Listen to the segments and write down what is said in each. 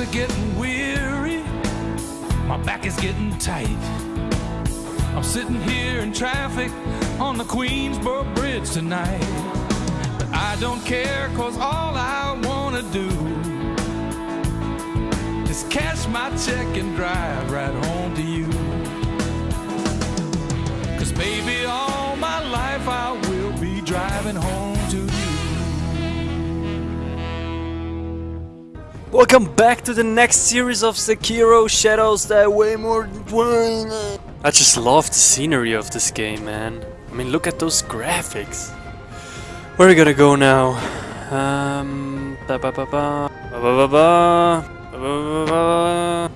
are getting weary, my back is getting tight. I'm sitting here in traffic on the Queensboro Bridge tonight. But I don't care, cause all I wanna do is cash my check and drive right Welcome back to the next series of Sekiro Shadows Die Way More... I just love the scenery of this game, man. I mean, look at those graphics. Where are we gonna go now? Um... Ba ba ba ba... Ba ba ba ba... Ba ba ba.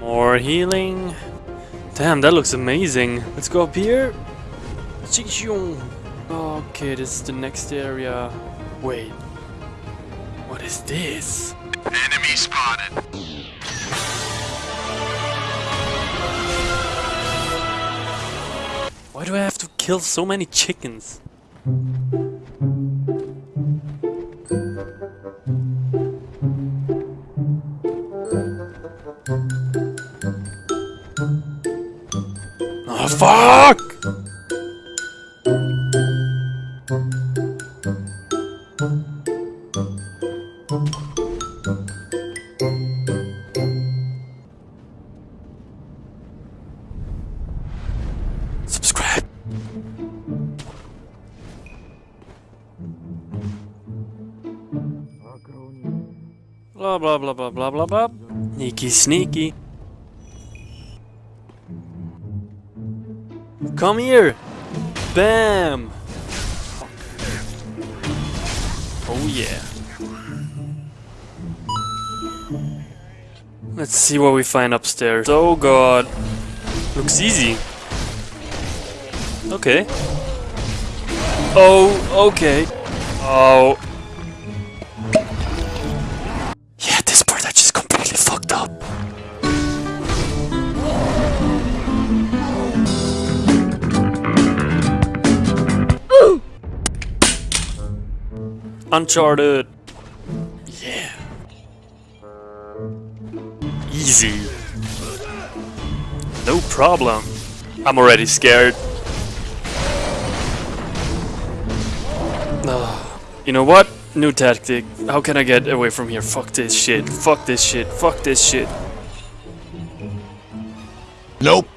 More healing. Damn, that looks amazing. Let's go up here. Okay, this is the next area. Wait. What is this? Enemy spotted. Why do I have to kill so many chickens? Oh fuck! Blah blah blah blah blah blah blah. Sneaky sneaky. Come here! Bam! Oh yeah. Let's see what we find upstairs. Oh god. Looks easy. Okay. Oh, okay. Oh. Uncharted. Yeah. Easy. No problem. I'm already scared. Ah, you know what? New tactic. How can I get away from here? Fuck this shit. Fuck this shit. Fuck this shit. Nope.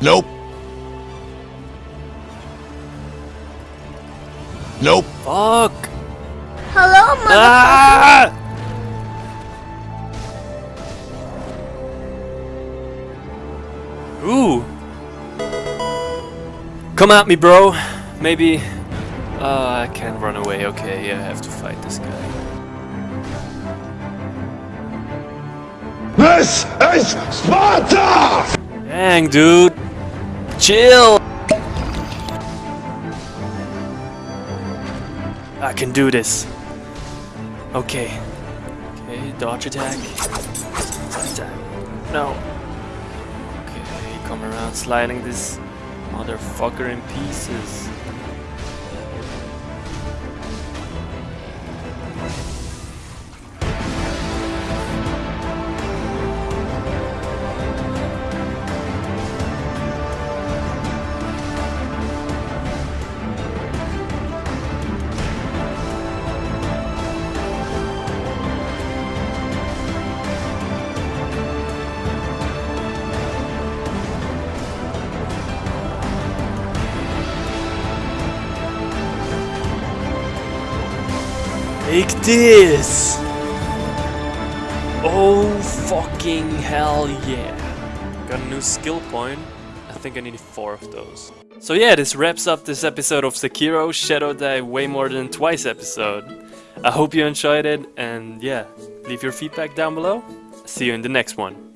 Nope. Nope. Fuck. Hello, mother. Ah! Ooh. Come at me, bro. Maybe. Uh, I can't run away. Okay, yeah, I have to fight this guy. This is Sparta! Dang, dude. Chill. I can do this. Okay. Okay, dodge attack. Attack. No. Okay, come around sliding this motherfucker in pieces. Take this! Oh fucking hell yeah! Got a new skill point. I think I need four of those. So yeah, this wraps up this episode of Sekiro Shadow Die way more than twice episode. I hope you enjoyed it and yeah, leave your feedback down below. See you in the next one.